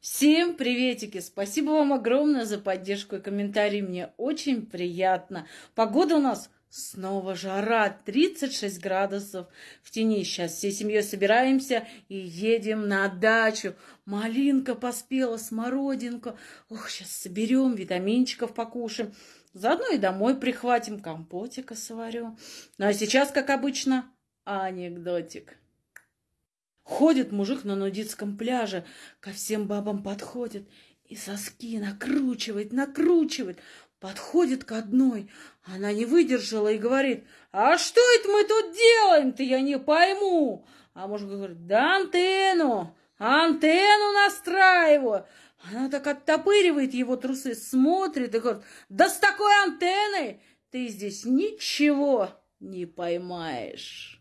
Всем приветики! Спасибо вам огромное за поддержку и комментарии. Мне очень приятно. Погода у нас снова жара, 36 градусов в тени. Сейчас всей семьей собираемся и едем на дачу. Малинка поспела, смородинка. Ох, сейчас соберем, витаминчиков покушаем. Заодно и домой прихватим, компотика сварю. Ну а сейчас, как обычно, анекдотик. Ходит мужик на нудистском пляже, ко всем бабам подходит и соски накручивает, накручивает. Подходит к одной, она не выдержала и говорит, а что это мы тут делаем-то, я не пойму. А муж говорит, да антенну, антенну настраиваю. Она так оттопыривает его трусы, смотрит и говорит, да с такой антенной ты здесь ничего не поймаешь.